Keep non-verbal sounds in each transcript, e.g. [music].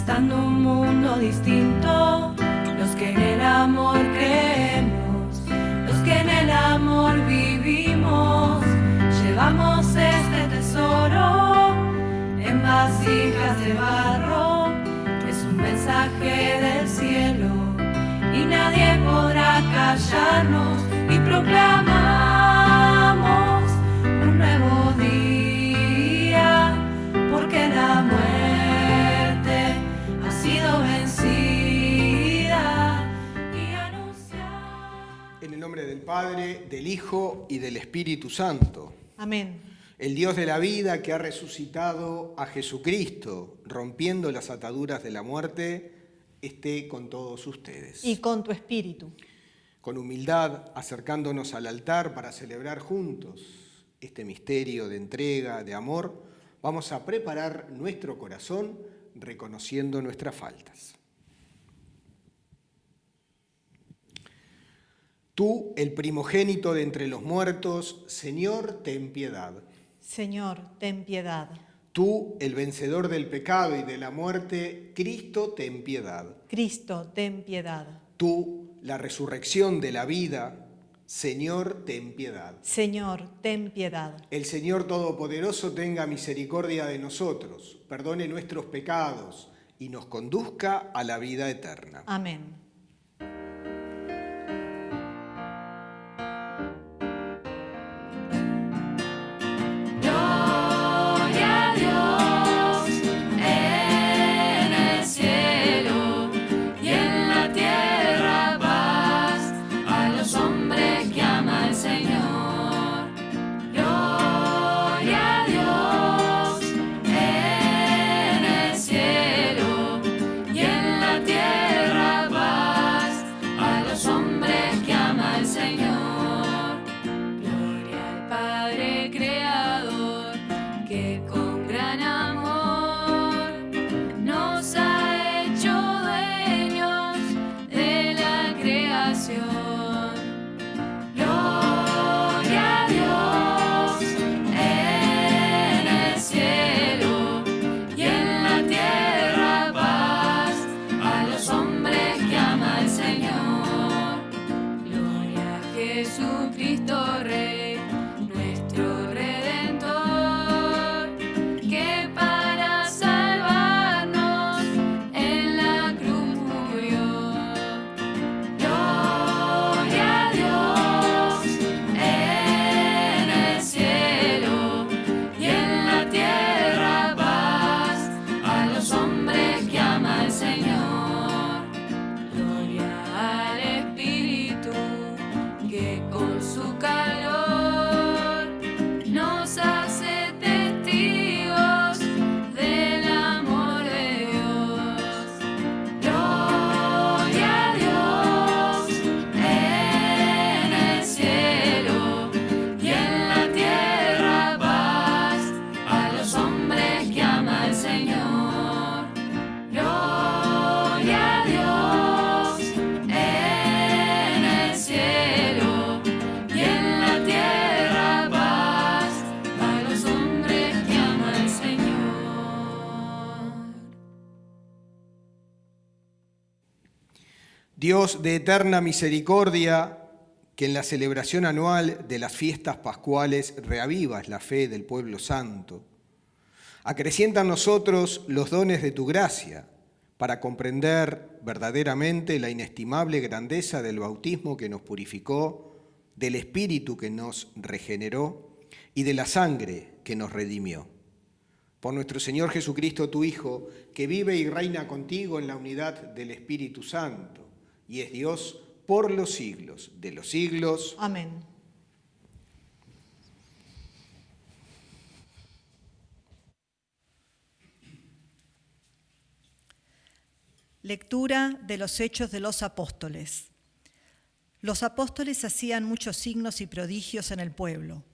gestando un mundo distinto, los que en el amor creemos, los que en el amor vivimos, llevamos este tesoro en vasijas de barro, es un mensaje del cielo y nadie podrá callarnos. Y proclamamos Padre, del Hijo y del Espíritu Santo. Amén. El Dios de la vida que ha resucitado a Jesucristo, rompiendo las ataduras de la muerte, esté con todos ustedes. Y con tu espíritu. Con humildad, acercándonos al altar para celebrar juntos este misterio de entrega, de amor, vamos a preparar nuestro corazón reconociendo nuestras faltas. Tú, el primogénito de entre los muertos, Señor, ten piedad. Señor, ten piedad. Tú, el vencedor del pecado y de la muerte, Cristo, ten piedad. Cristo, ten piedad. Tú, la resurrección de la vida, Señor, ten piedad. Señor, ten piedad. El Señor Todopoderoso tenga misericordia de nosotros, perdone nuestros pecados y nos conduzca a la vida eterna. Amén. Dios de eterna misericordia, que en la celebración anual de las fiestas pascuales reavivas la fe del pueblo santo, acrecienta en nosotros los dones de tu gracia para comprender verdaderamente la inestimable grandeza del bautismo que nos purificó, del Espíritu que nos regeneró y de la sangre que nos redimió. Por nuestro Señor Jesucristo, tu Hijo, que vive y reina contigo en la unidad del Espíritu Santo y es Dios por los siglos de los siglos. Amén. Lectura de los Hechos de los Apóstoles. Los apóstoles hacían muchos signos y prodigios en el pueblo.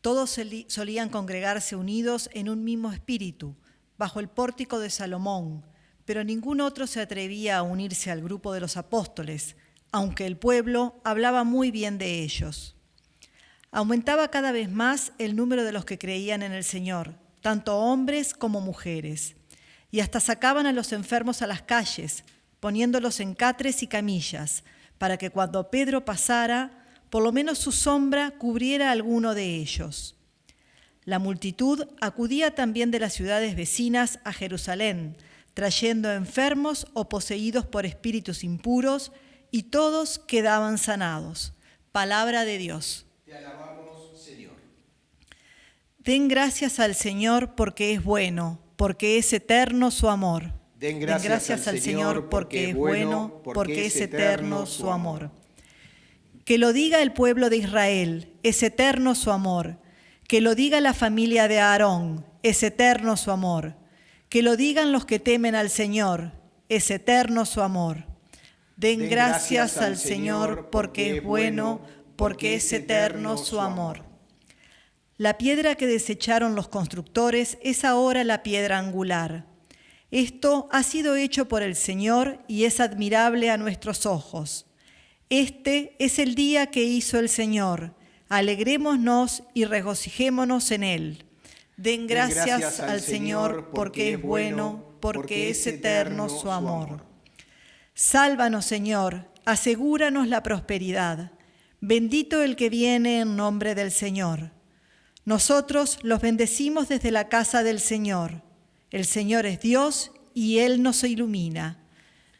Todos solían congregarse unidos en un mismo espíritu, bajo el pórtico de Salomón, pero ningún otro se atrevía a unirse al grupo de los apóstoles, aunque el pueblo hablaba muy bien de ellos. Aumentaba cada vez más el número de los que creían en el Señor, tanto hombres como mujeres, y hasta sacaban a los enfermos a las calles, poniéndolos en catres y camillas, para que cuando Pedro pasara, por lo menos su sombra cubriera a alguno de ellos. La multitud acudía también de las ciudades vecinas a Jerusalén, trayendo enfermos o poseídos por espíritus impuros, y todos quedaban sanados. Palabra de Dios. Te alabamos, Señor. Den gracias al Señor porque es bueno, porque es eterno su amor. Den gracias, al Señor porque es bueno, porque es eterno su amor. Que lo diga el pueblo de Israel, es eterno su amor. Que lo diga la familia de Aarón, es eterno su amor. Que lo digan los que temen al Señor, es eterno su amor. Den, gracias, al Señor porque es bueno, porque es eterno su amor. La piedra que desecharon los constructores es ahora la piedra angular. Esto ha sido hecho por el Señor y es admirable a nuestros ojos. Este es el día que hizo el Señor. Alegrémonos y regocijémonos en él. Den gracias, al Señor porque es bueno, porque es eterno su amor. Sálvanos, Señor, asegúranos la prosperidad. Bendito el que viene en nombre del Señor. Nosotros los bendecimos desde la casa del Señor. El Señor es Dios y Él nos ilumina.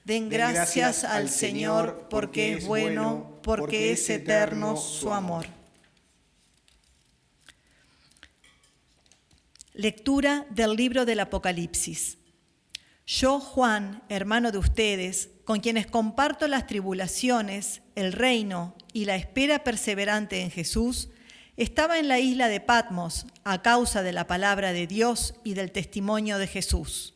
Den gracias, al Señor porque es bueno, porque es eterno su amor. Lectura del libro del Apocalipsis. Yo, Juan, hermano de ustedes, con quienes comparto las tribulaciones, el reino y la espera perseverante en Jesús, estaba en la isla de Patmos a causa de la palabra de Dios y del testimonio de Jesús.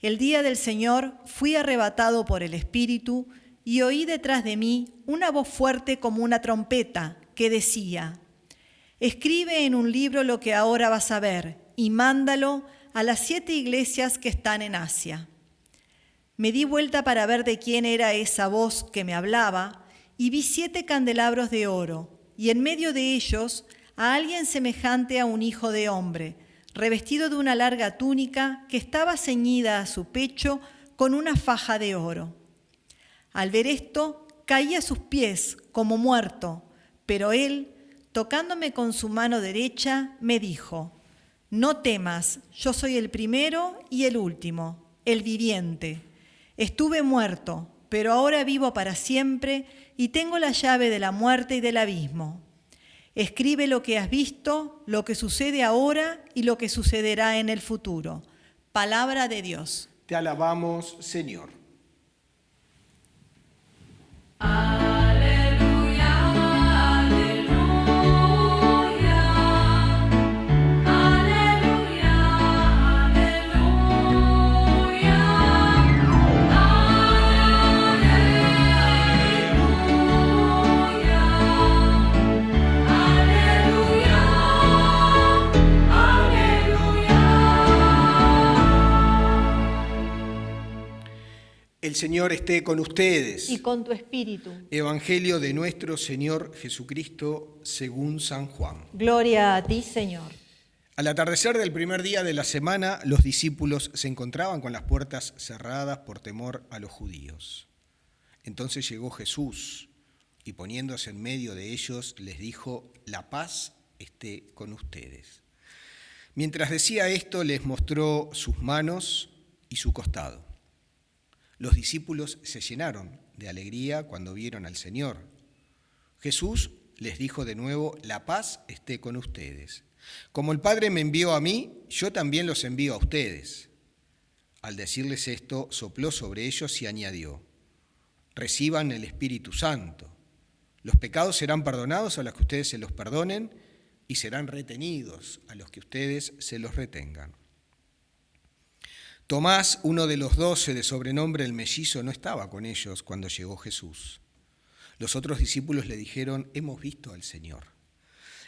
El día del Señor fui arrebatado por el Espíritu y oí detrás de mí una voz fuerte como una trompeta que decía, escribe en un libro lo que ahora vas a ver y mándalo a las siete iglesias que están en Asia. Me di vuelta para ver de quién era esa voz que me hablaba y vi siete candelabros de oro y en medio de ellos a alguien semejante a un hijo de hombre, revestido de una larga túnica que estaba ceñida a su pecho con una faja de oro. Al ver esto, caí a sus pies como muerto, pero él, tocándome con su mano derecha, me dijo, No temas, yo soy el primero y el último, el viviente. Estuve muerto, pero ahora vivo para siempre y tengo la llave de la muerte y del abismo. Escribe lo que has visto, lo que sucede ahora y lo que sucederá en el futuro. Palabra de Dios. Te alabamos, Señor. Señor esté con ustedes. Y con tu espíritu. Evangelio de nuestro Señor Jesucristo según San Juan. Gloria a ti, Señor. Al atardecer del primer día de la semana, los discípulos se encontraban con las puertas cerradas por temor a los judíos. Entonces llegó Jesús y poniéndose en medio de ellos les dijo, la paz esté con ustedes. Mientras decía esto, les mostró sus manos y su costado. Los discípulos se llenaron de alegría cuando vieron al Señor. Jesús les dijo de nuevo, la paz esté con ustedes. Como el Padre me envió a mí, yo también los envío a ustedes. Al decirles esto, sopló sobre ellos y añadió, reciban el Espíritu Santo. Los pecados serán perdonados a los que ustedes se los perdonen y serán retenidos a los que ustedes se los retengan. Tomás, uno de los doce de sobrenombre el mellizo, no estaba con ellos cuando llegó Jesús. Los otros discípulos le dijeron, hemos visto al Señor.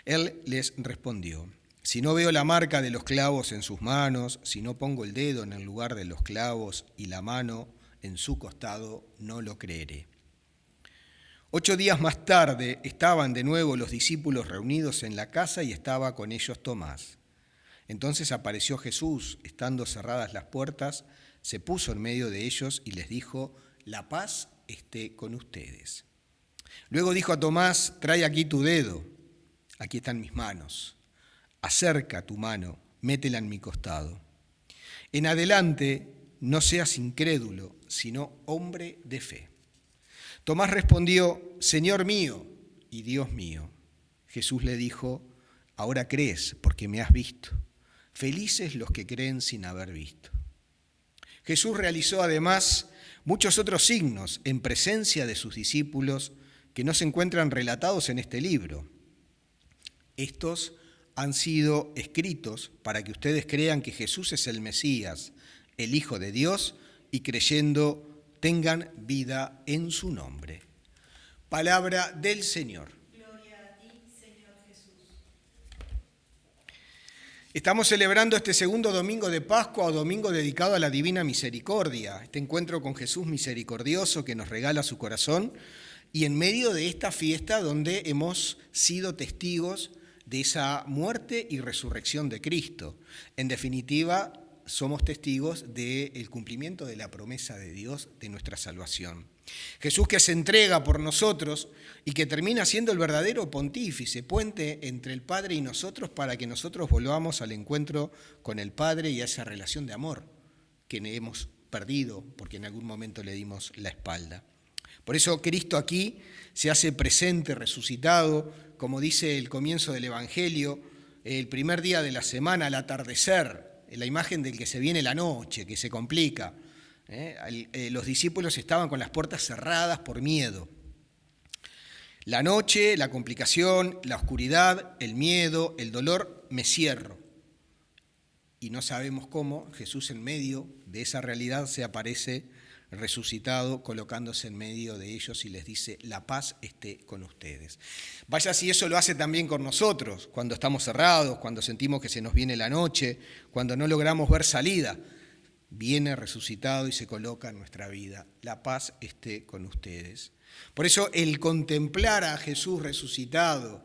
Él les respondió, si no veo la marca de los clavos en sus manos, si no pongo el dedo en el lugar de los clavos y la mano en su costado, no lo creeré. Ocho días más tarde estaban de nuevo los discípulos reunidos en la casa y estaba con ellos Tomás. Entonces apareció Jesús, estando cerradas las puertas, se puso en medio de ellos y les dijo, la paz esté con ustedes. Luego dijo a Tomás, trae aquí tu dedo, aquí están mis manos, acerca tu mano, métela en mi costado. En adelante no seas incrédulo, sino hombre de fe. Tomás respondió, Señor mío y Dios mío. Jesús le dijo, ahora crees porque me has visto. Felices los que creen sin haber visto. Jesús realizó además muchos otros signos en presencia de sus discípulos que no se encuentran relatados en este libro. Estos han sido escritos para que ustedes crean que Jesús es el Mesías, el Hijo de Dios, y creyendo tengan vida en su nombre. Palabra del Señor. Estamos celebrando este segundo domingo de Pascua o domingo dedicado a la Divina Misericordia, este encuentro con Jesús misericordioso que nos regala su corazón y en medio de esta fiesta donde hemos sido testigos de esa muerte y resurrección de Cristo. En definitiva, somos testigos del cumplimiento de la promesa de Dios de nuestra salvación. Jesús que se entrega por nosotros y que termina siendo el verdadero pontífice, puente entre el Padre y nosotros para que nosotros volvamos al encuentro con el Padre y a esa relación de amor que hemos perdido porque en algún momento le dimos la espalda. Por eso Cristo aquí se hace presente, resucitado, como dice el comienzo del Evangelio, el primer día de la semana, al atardecer, la imagen del que se viene la noche, que se complica. ¿Eh? Eh, los discípulos estaban con las puertas cerradas por miedo. La noche, la complicación, la oscuridad, el miedo, el dolor, me cierro. Y no sabemos cómo Jesús en medio de esa realidad se aparece resucitado, colocándose en medio de ellos y les dice, la paz esté con ustedes. Vaya si eso lo hace también con nosotros, cuando estamos cerrados, cuando sentimos que se nos viene la noche, cuando no logramos ver salida. Viene resucitado y se coloca en nuestra vida. La paz esté con ustedes. Por eso el contemplar a Jesús resucitado,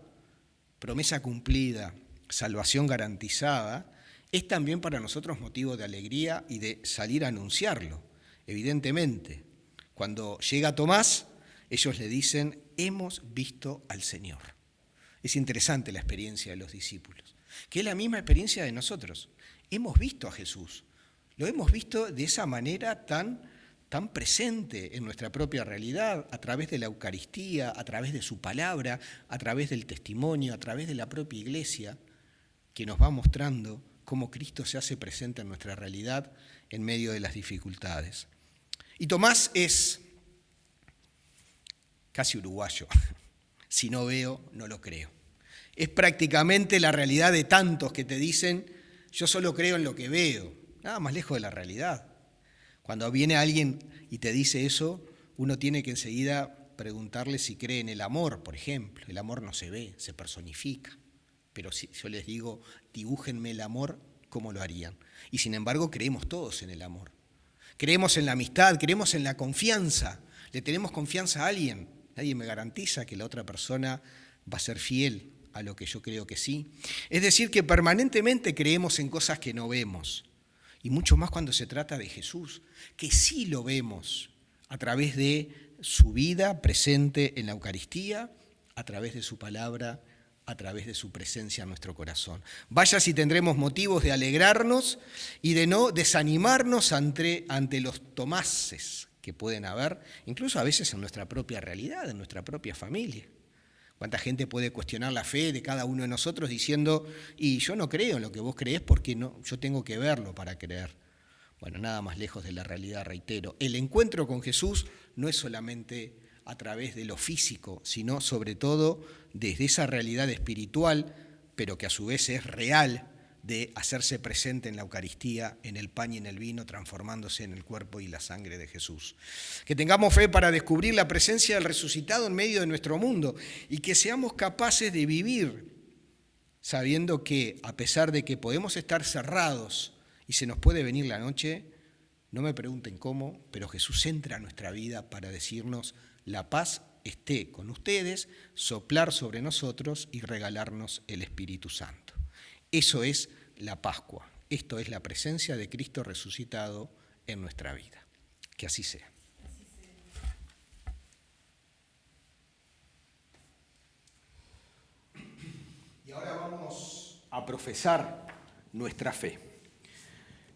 promesa cumplida, salvación garantizada, es también para nosotros motivo de alegría y de salir a anunciarlo evidentemente. Cuando llega Tomás, ellos le dicen, hemos visto al Señor. Es interesante la experiencia de los discípulos, que es la misma experiencia de nosotros. Hemos visto a Jesús, lo hemos visto de esa manera tan, tan presente en nuestra propia realidad, a través de la Eucaristía, a través de su palabra, a través del testimonio, a través de la propia iglesia, que nos va mostrando cómo Cristo se hace presente en nuestra realidad en medio de las dificultades. Y Tomás es casi uruguayo. [laughs] Si no veo, no lo creo. Es prácticamente la realidad de tantos que te dicen, yo solo creo en lo que veo. Nada más lejos de la realidad. Cuando viene alguien y te dice eso, uno tiene que enseguida preguntarle si cree en el amor, por ejemplo. El amor no se ve, se personifica. Pero si yo les digo, dibújenme el amor, ¿cómo lo harían? Y sin embargo, creemos todos en el amor. Creemos en la amistad, creemos en la confianza. Le tenemos confianza a alguien. Nadie me garantiza que la otra persona va a ser fiel a lo que yo creo que sí. Es decir, que permanentemente creemos en cosas que no vemos. Y mucho más cuando se trata de Jesús, que sí lo vemos a través de su vida presente en la Eucaristía, a través de su palabra a través de su presencia en nuestro corazón. Vaya si tendremos motivos de alegrarnos y de no desanimarnos ante, ante los tomases que pueden haber, incluso a veces en nuestra propia realidad, en nuestra propia familia. ¿Cuánta gente puede cuestionar la fe de cada uno de nosotros diciendo, y yo no creo en lo que vos creés porque no, yo tengo que verlo para creer? Bueno, nada más lejos de la realidad, reitero. El encuentro con Jesús no es solamente a través de lo físico, sino sobre todo desde esa realidad espiritual, pero que a su vez es real, de hacerse presente en la Eucaristía, en el pan y en el vino, transformándose en el cuerpo y la sangre de Jesús. Que tengamos fe para descubrir la presencia del resucitado en medio de nuestro mundo y que seamos capaces de vivir sabiendo que a pesar de que podemos estar cerrados y se nos puede venir la noche, no me pregunten cómo, pero Jesús entra a nuestra vida para decirnos, la paz esté con ustedes, soplar sobre nosotros y regalarnos el Espíritu Santo. Eso es la Pascua. Esto es la presencia de Cristo resucitado en nuestra vida. Que así sea. Y ahora vamos a profesar nuestra fe.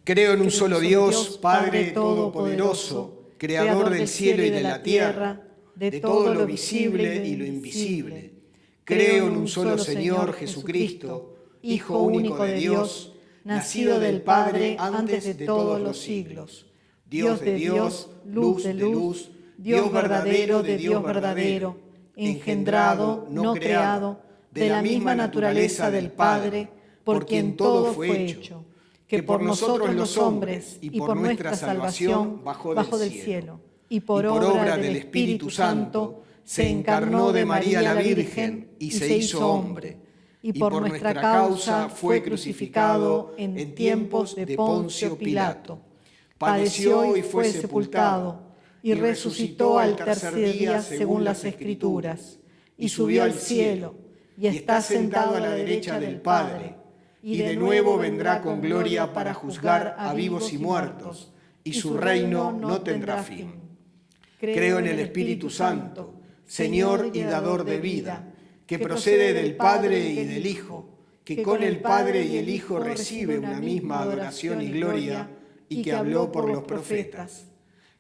Creo en un solo Dios, Padre Todopoderoso, Creador del cielo y de la tierra, de todo lo visible y lo invisible. Creo en un solo Señor Jesucristo, Hijo único de Dios, nacido del Padre antes de todos los siglos. Dios de Dios, luz de luz, Dios verdadero de Dios verdadero, engendrado, no creado, de la misma naturaleza del Padre, por quien todo fue hecho, que por nosotros los hombres y por nuestra salvación bajó del cielo, y por obra del Espíritu Santo se encarnó de María la Virgen y se hizo hombre, y por nuestra causa fue crucificado en tiempos de Poncio Pilato. Padeció y fue sepultado, y resucitó al tercer día según las Escrituras, y subió al cielo, y está sentado a la derecha del Padre, y de nuevo vendrá con gloria para juzgar a vivos y muertos, y su reino no tendrá fin. Creo en el Espíritu Santo, Señor y dador de vida, que procede del Padre y del Hijo, que con el Padre y el Hijo recibe una misma adoración y gloria, y que habló por los profetas.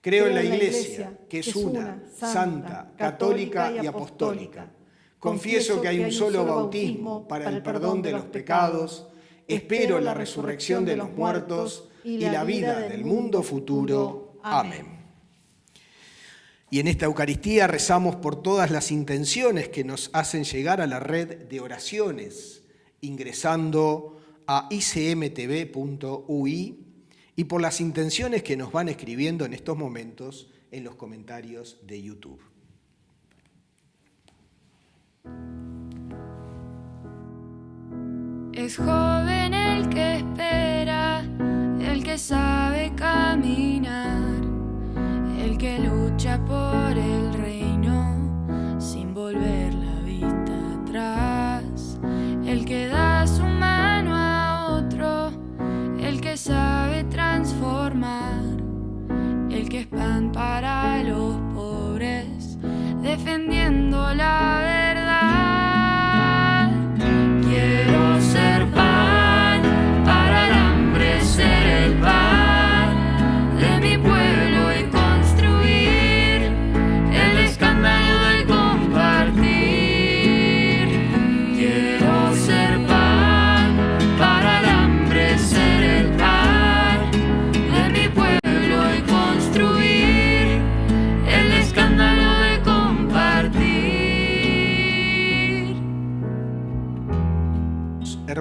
Creo en la Iglesia, que es una, santa, católica y apostólica. Confieso que hay un solo bautismo para el perdón de los pecados, espero la resurrección de los muertos y la vida del mundo futuro. Amén. Y en esta Eucaristía rezamos por todas las intenciones que nos hacen llegar a la red de oraciones, ingresando a icmtv.ui y por las intenciones que nos van escribiendo en estos momentos en los comentarios de YouTube. Es joven el que espera, el que sabe caminar que lucha por el reino sin volver la vista atrás, el que da su mano a otro, el que sabe transformar, el que es pan para los pobres, defendiendo la verdad.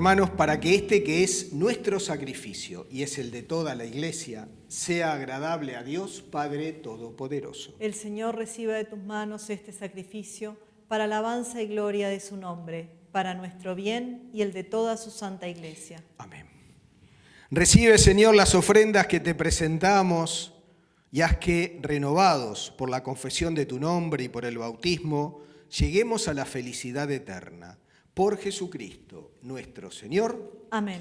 Hermanos, para que este que es nuestro sacrificio y es el de toda la Iglesia, sea agradable a Dios Padre Todopoderoso. El Señor reciba de tus manos este sacrificio para alabanza y gloria de su nombre, para nuestro bien y el de toda su santa iglesia. Amén. Recibe, Señor, las ofrendas que te presentamos y haz que, renovados por la confesión de tu nombre y por el bautismo, lleguemos a la felicidad eterna. Por Jesucristo, nuestro Señor. Amén.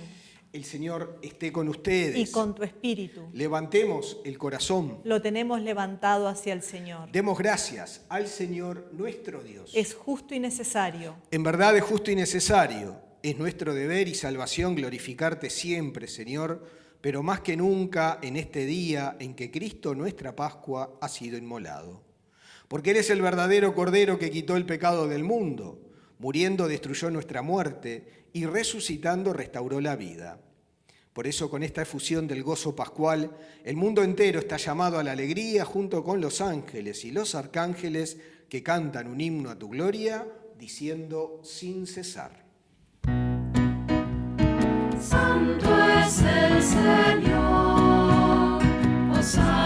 El Señor esté con ustedes. Y con tu espíritu. Levantemos el corazón. Lo tenemos levantado hacia el Señor. Demos gracias al Señor nuestro Dios. Es justo y necesario. En verdad es justo y necesario. Es nuestro deber y salvación glorificarte siempre, Señor, pero más que nunca en este día en que Cristo, nuestra Pascua, ha sido inmolado. Porque eres el verdadero Cordero que quitó el pecado del mundo. Muriendo destruyó nuestra muerte y resucitando restauró la vida. Por eso con esta efusión del gozo pascual, el mundo entero está llamado a la alegría junto con los ángeles y los arcángeles que cantan un himno a tu gloria, diciendo sin cesar. Santo es el Señor, Osana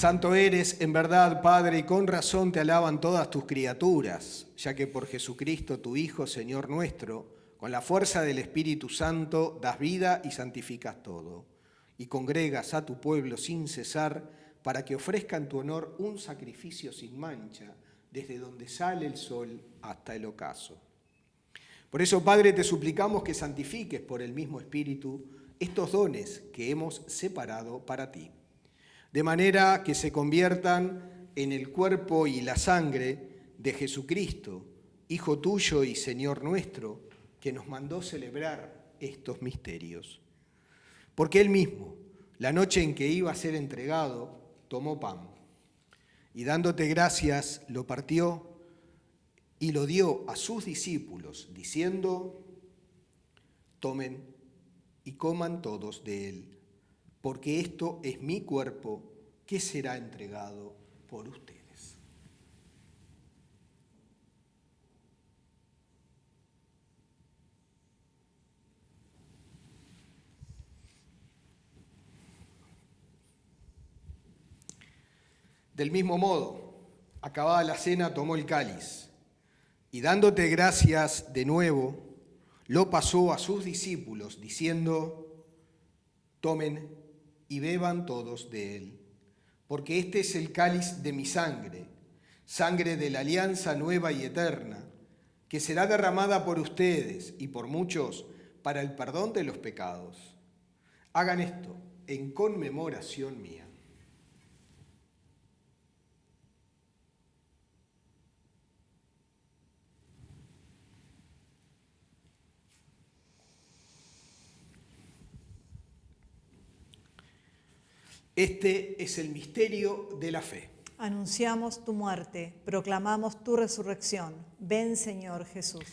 santo. Eres, en verdad, Padre, y con razón te alaban todas tus criaturas, ya que por Jesucristo, tu Hijo, Señor nuestro, con la fuerza del Espíritu Santo, das vida y santificas todo, y congregas a tu pueblo sin cesar, para que ofrezca en tu honor un sacrificio sin mancha, desde donde sale el sol hasta el ocaso. Por eso, Padre, te suplicamos que santifiques por el mismo Espíritu estos dones que hemos separado para ti de manera que se conviertan en el cuerpo y la sangre de Jesucristo, Hijo tuyo y Señor nuestro, que nos mandó celebrar estos misterios. Porque Él mismo, la noche en que iba a ser entregado, tomó pan y dándote gracias lo partió y lo dio a sus discípulos, diciendo, tomen y coman todos de él porque esto es mi cuerpo que será entregado por ustedes. Del mismo modo, acabada la cena, tomó el cáliz y dándote gracias de nuevo, lo pasó a sus discípulos, diciendo, tomen y beban todos de él, porque este es el cáliz de mi sangre, sangre de la alianza nueva y eterna, que será derramada por ustedes y por muchos para el perdón de los pecados. Hagan esto en conmemoración mía. Este es el misterio de la fe. Anunciamos tu muerte, proclamamos tu resurrección. Ven, Señor Jesús.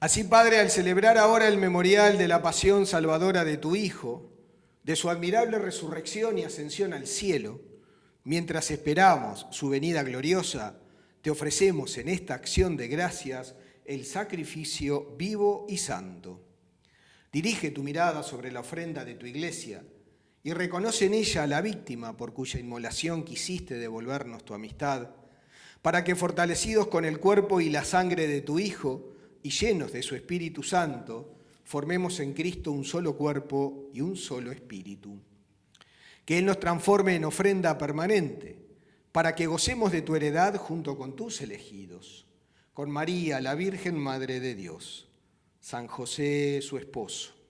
Así, Padre, al celebrar ahora el memorial de la pasión salvadora de tu Hijo, de su admirable resurrección y ascensión al cielo, mientras esperamos su venida gloriosa, te ofrecemos en esta acción de gracias el sacrificio vivo y santo. Dirige tu mirada sobre la ofrenda de tu iglesia y reconoce en ella a la víctima por cuya inmolación quisiste devolvernos tu amistad, para que fortalecidos con el cuerpo y la sangre de tu Hijo y llenos de su Espíritu Santo, formemos en Cristo un solo cuerpo y un solo espíritu. Que Él nos transforme en ofrenda permanente, para que gocemos de tu heredad junto con tus elegidos, con María, la Virgen Madre de Dios, San José, su esposo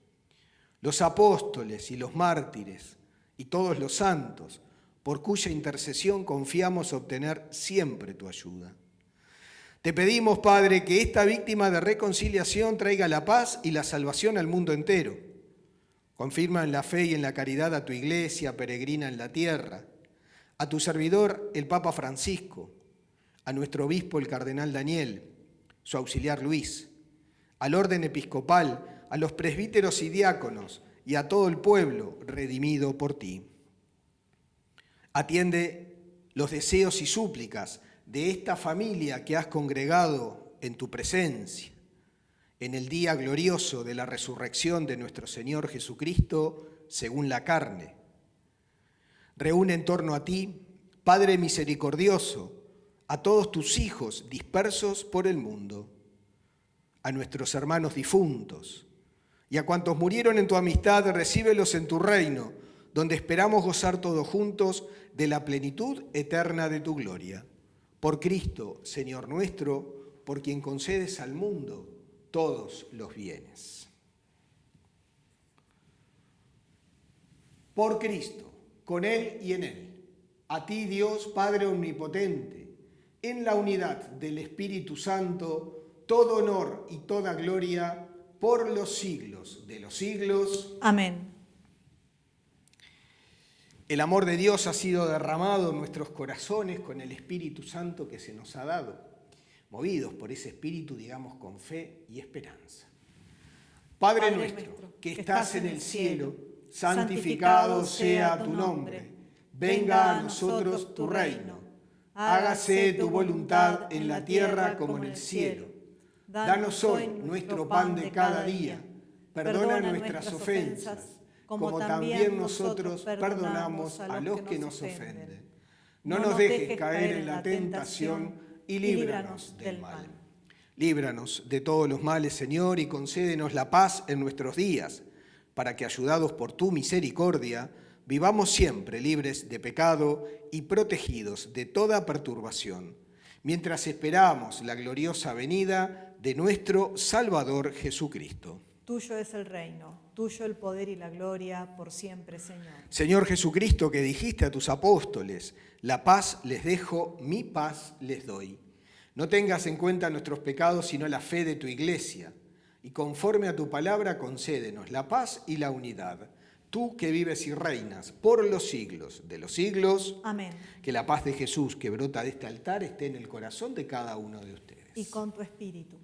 los apóstoles y los mártires y todos los santos, por cuya intercesión confiamos obtener siempre tu ayuda. Te pedimos, Padre, que esta víctima de reconciliación traiga la paz y la salvación al mundo entero. Confirma en la fe y en la caridad a tu iglesia peregrina en la tierra, a tu servidor, el Papa Francisco, a nuestro obispo, el cardenal Daniel, su auxiliar Luis, al orden episcopal, a los presbíteros y diáconos y a todo el pueblo redimido por ti. Atiende los deseos y súplicas de esta familia que has congregado en tu presencia, en el día glorioso de la resurrección de nuestro Señor Jesucristo según la carne. Reúne en torno a ti, Padre misericordioso, a todos tus hijos dispersos por el mundo, a nuestros hermanos difuntos, y a cuantos murieron en tu amistad, recíbelos en tu reino, donde esperamos gozar todos juntos de la plenitud eterna de tu gloria. Por Cristo, Señor nuestro, por quien concedes al mundo todos los bienes. Por Cristo, con Él y en Él, a ti Dios Padre Omnipotente, en la unidad del Espíritu Santo, todo honor y toda gloria por los siglos de los siglos. Amén. El amor de Dios ha sido derramado en nuestros corazones con el Espíritu Santo que se nos ha dado, movidos por ese Espíritu, digamos, con fe y esperanza. Padre, nuestro, que estás en el cielo, santificado sea tu nombre. Venga a nosotros tu reino. Hágase tu voluntad en la tierra como en el cielo. Danos hoy nuestro pan de cada día. Perdona nuestras ofensas, como también nosotros perdonamos a los que nos ofenden. No, nos dejes caer en la tentación y líbranos del mal. Líbranos de todos los males, Señor, y concédenos la paz en nuestros días, para que, ayudados por tu misericordia, vivamos siempre libres de pecado y protegidos de toda perturbación, mientras esperamos la gloriosa venida de nuestro Salvador Jesucristo. Tuyo es el reino, tuyo el poder y la gloria por siempre, Señor. Señor Jesucristo, que dijiste a tus apóstoles, la paz les dejo, mi paz les doy. No tengas en cuenta nuestros pecados, sino la fe de tu iglesia, y conforme a tu palabra concédenos la paz y la unidad. Tú que vives y reinas por los siglos de los siglos. Amén. Que la paz de Jesús que brota de este altar esté en el corazón de cada uno de ustedes. Y con tu espíritu.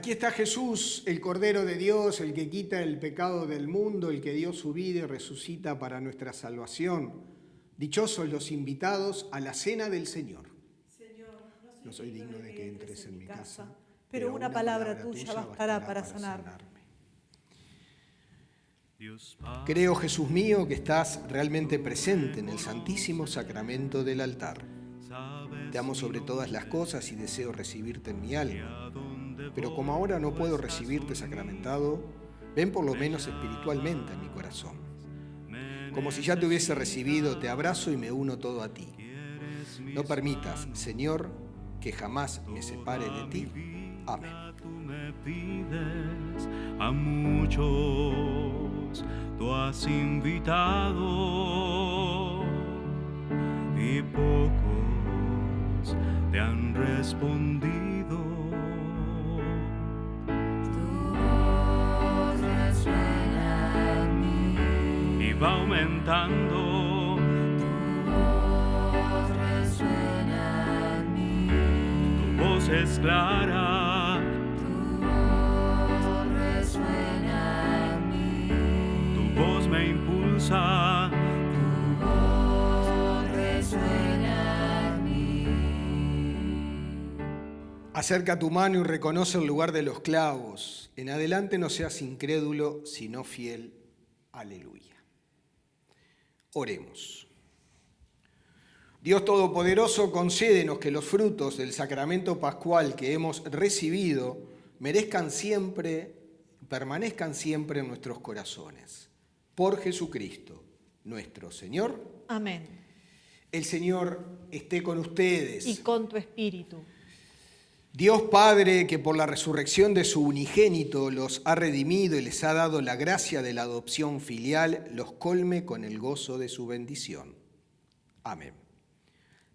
Aquí está Jesús, el Cordero de Dios, el que quita el pecado del mundo, el que dio su vida y resucita para nuestra salvación. Dichosos los invitados a la cena del Señor. Señor, no soy digno de que entres en mi casa, pero una palabra tuya bastará para sanarme. Creo, Jesús mío, que estás realmente presente en el santísimo sacramento del altar. Te amo sobre todas las cosas y deseo recibirte en mi alma pero como ahora no puedo recibirte sacramentado, ven por lo menos espiritualmente en mi corazón. Como si ya te hubiese recibido, te abrazo y me uno todo a ti. No permitas, Señor, que jamás me separe de ti. Amén. A muchos tú has invitado y pocos te han respondido. Va aumentando. Tu voz resuena en mí. Tu voz es clara. Tu voz resuena en mí. Tu voz me impulsa. Tu voz resuena en mí. Acerca tu mano y reconoce el lugar de los clavos. En adelante no seas incrédulo, sino fiel. Aleluya. Oremos. Dios Todopoderoso, concédenos que los frutos del sacramento pascual que hemos recibido merezcan siempre, permanezcan siempre en nuestros corazones. Por Jesucristo, nuestro Señor. Amén. El Señor esté con ustedes. Y con tu espíritu. Dios Padre, que por la resurrección de su unigénito los ha redimido y les ha dado la gracia de la adopción filial, los colme con el gozo de su bendición. Amén.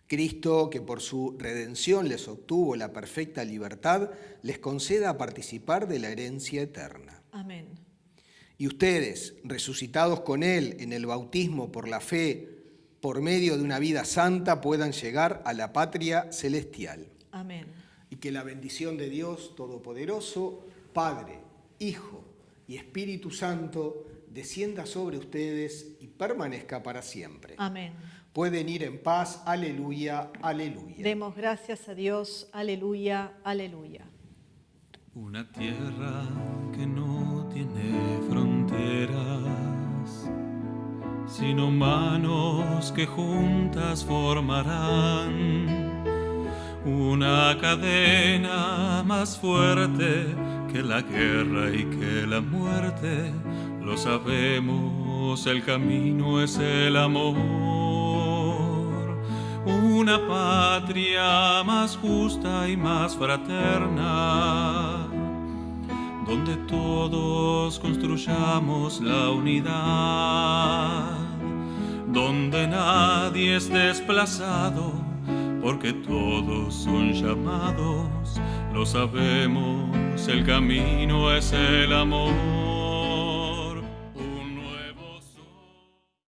Cristo, que por su redención les obtuvo la perfecta libertad, les conceda participar de la herencia eterna. Amén. Y ustedes, resucitados con Él en el bautismo por la fe, por medio de una vida santa, puedan llegar a la patria celestial. Amén y que la bendición de Dios Todopoderoso, Padre, Hijo y Espíritu Santo, descienda sobre ustedes y permanezca para siempre. Amén. Pueden ir en paz, aleluya, aleluya. Demos gracias a Dios, aleluya, aleluya. Una tierra que no tiene fronteras, sino manos que juntas formarán una cadena más fuerte que la guerra y que la muerte. Lo sabemos, el camino es el amor. Una patria más justa y más fraterna, donde todos construyamos la unidad, donde nadie es desplazado porque todos son llamados, lo sabemos, el camino es el amor.